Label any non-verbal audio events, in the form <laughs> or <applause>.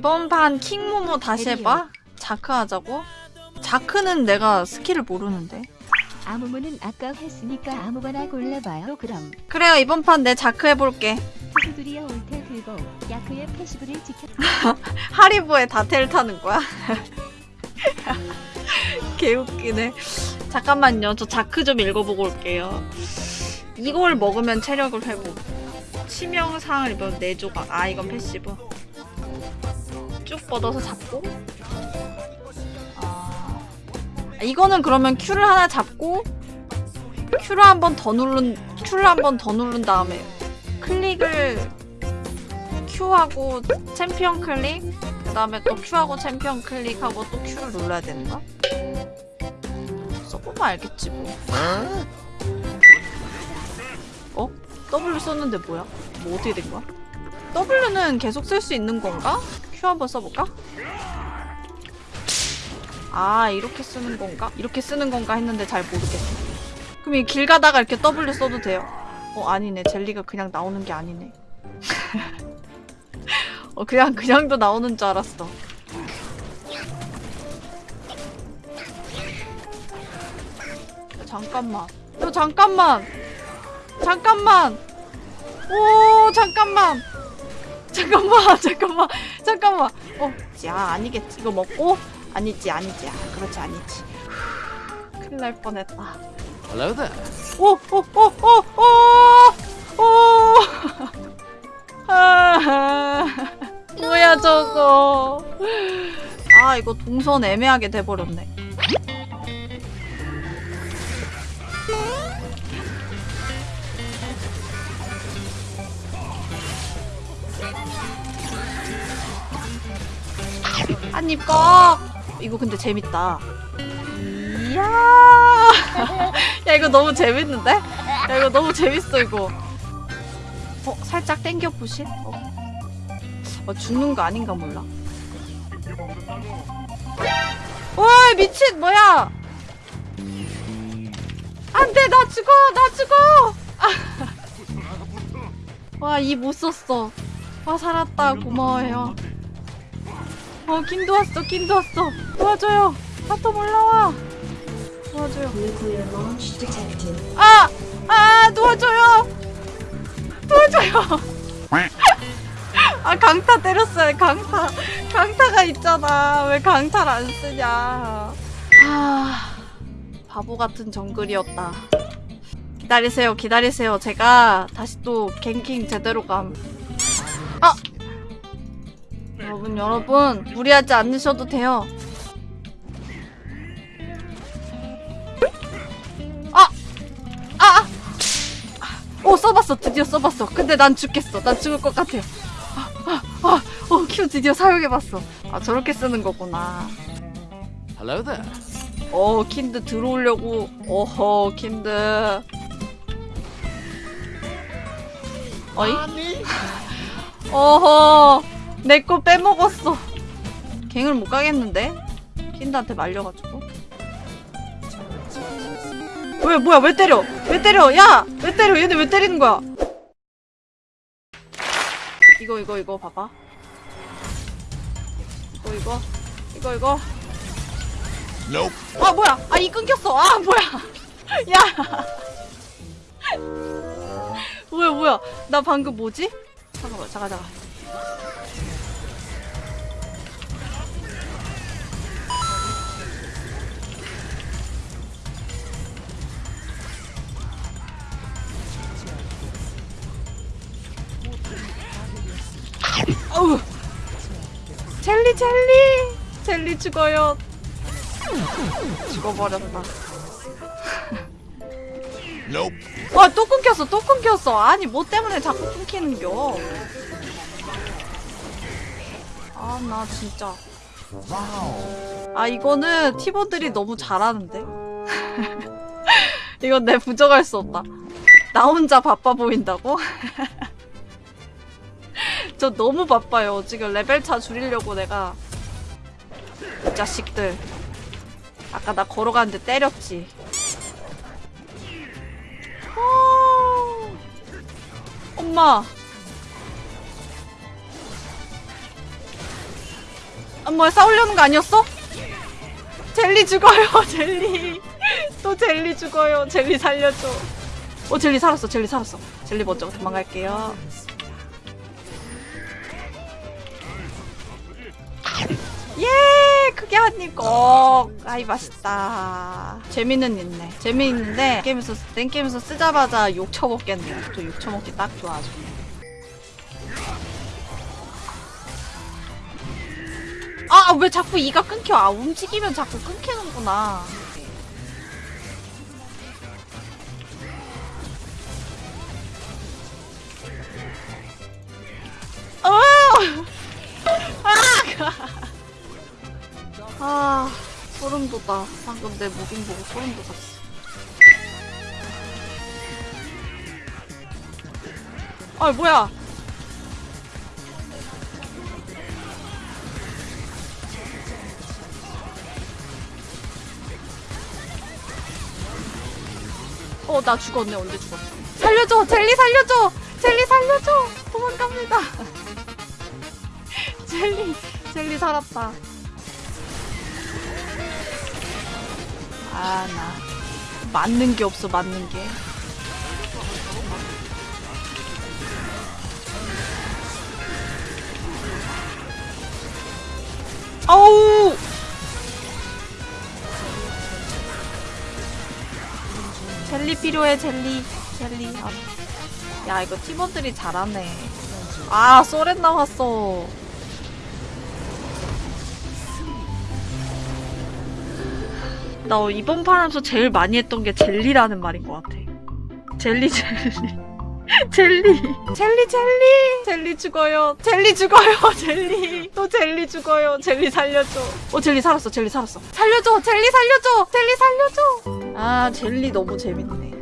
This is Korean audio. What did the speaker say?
이번 판 킹모모 다시 해봐. 자크 하자고? 자크는 내가 스킬을 모르는데. 아무무는 아까 했으니까 아무거나 골라봐요. 그럼 그래요 이번 판 내 자크 해볼게. 투수들이여 올테 들고 야크의 패시브를 지켜. <laughs> 하리보에 다텔 타는 거야? <laughs> 개웃기네. 잠깐만요. 저 자크 좀 읽어보고 올게요. 이걸 먹으면 체력을 회복. 치명상을 입으면 4조각. 아, 이건 passive. 쭉 뻗어서 잡고. 아, 이거는 그러면 Q를 하나 잡고, Q를 한 번 더 누른, Q를 한 번 더 누른 다음에, 클릭을 Q하고 챔피언 클릭, 그 다음에 또 Q하고 챔피언 클릭하고 또 Q를 눌러야 되는 거야? 써보면 알겠지 뭐. 어? W 썼는데 뭐야? 뭐 어떻게 된 거야? W는 계속 쓸 수 있는 건가? Q 한번 써볼까? 아 이렇게 쓰는 건가? 이렇게 쓰는 건가 했는데 잘 모르겠어. 그럼 이 길 가다가 이렇게 W 써도 돼요? 어 아니네 젤리가 그냥 나오는 게 아니네. <laughs> 어 그냥 그냥도 나오는 줄 알았어. 야, 잠깐만. 야 잠깐만. 잠깐만. 오 잠깐만. 잠깐만 <laughs> 잠깐만 잠깐만. 어, 야 아니겠지 이거 먹고 아니지 아니지 아 그렇지 아니지. 큰일 날 뻔했다. Hello there. 오, 오, 오, 오, 오, 오. <laughs> 아, 뭐야 저거. 아, 이거 동선 애매하게 돼버렸네. 한입 꺽! 이거 근데 재밌다. 이야! <laughs> 야 이거 너무 재밌는데? 야 이거 너무 재밌어 이거 어? 살짝 땡겨 보실? 어. 어 죽는 거 아닌가 몰라 와 미친 뭐야 안 돼 나 죽어 나 죽어 <laughs> 와이 못 썼어 와 살았다 고마워요 어 킨도 왔어 킨도 왔어 도와줘요 bottom 올라와 도와줘요 Nuclear launch detected. 아! 아! 도와줘요! 도와줘요! <laughs> 아 강타 때렸어요 강타 강타가 있잖아 왜 강타를 안 쓰냐 아 바보 같은 정글이었다 기다리세요 기다리세요 제가 다시 또 갱킹 제대로 감 아! 여러분 여러분 무리하지 않으셔도 돼요. 아! 오 써봤어. 드디어 써봤어. 근데 난 죽겠어. 난 죽을 것 같아. 아, 아, 아, 어, 큐 드디어 사용해봤어. 아 저렇게 쓰는 거구나. Hello there. 어 킨드 들어오려고. 어허 킨드. 어이? <laughs> 어허 내 거 빼먹었어. 갱을 못 가겠는데? 킨드한테 말려가지고. 왜 뭐야 왜 때려? 왜 때려? 야! 왜 때려? 얘네 왜 때리는 거야? 이거 이거 이거 봐봐. 이거 이거 이거 이거. Nope. 아 뭐야? 아 이 끊겼어. 아 뭐야? <laughs> 야! 뭐야 뭐야? 나 방금 뭐지? 잠깐만 잠깐 잠깐 젤리 젤리. 젤리 죽어요. 죽어버렸다. Nope. 와또 끊겼어 또 끊겼어. 아니 뭐 때문에 자꾸 끊기는겨? 아 나 진짜. 아 이거는 팀원들이 너무 잘하는데? <laughs> 이건 내 부정할 수 없다. 나 혼자 바빠 보인다고? <laughs> 저 너무 바빠요. 지금 레벨 차 줄이려고 내가. 이 자식들. 아까 나 걸어가는데 때렸지. 어... 엄마. 아, 뭐야 싸우려는 거 아니었어? 젤리 죽어요 <laughs> 젤리. 또 젤리 죽어요. 젤리 살려줘. 어 젤리 살았어 젤리 살았어. 젤리 먼저 도망갈게요 예 크게 한입 꼭. 아이 맛있다. 재미는 있네. 재미있는데 게임에서 땡게임에서 쓰자마자 욕 쳐먹겠네요 저 욕 쳐먹기 딱 좋아하죠 아왜 자꾸 이가 끊겨? 아 움직이면 자꾸 끊기는구나 아! 아 소름 돋아 방금 내 무빙 보고 소름 돋았어 아 뭐야 어, 나 죽었네. 언제 죽었어? 살려줘! 젤리 살려줘! 젤리 살려줘! 도망갑니다. <laughs> 젤리, 젤리 살았다. 아, 나. 맞는 게 없어, 맞는 게. 아우! 젤리 필요해 젤리 젤리 아, 야 이거 팀원들이 잘하네 아 소렌 나왔어 나 이번 판 하면서 제일 많이 했던 게 젤리라는 말인 것 같아. 젤리 젤리. <laughs> 젤리. 젤리 젤리. 젤리 죽어요. 젤리 죽어요 <laughs> 젤리. 또 젤리 죽어요. 젤리 살려줘. 어 젤리 살았어 젤리 살았어. 살려줘 젤리 살려줘. 젤리 살려줘. 아 젤리 너무 재밌네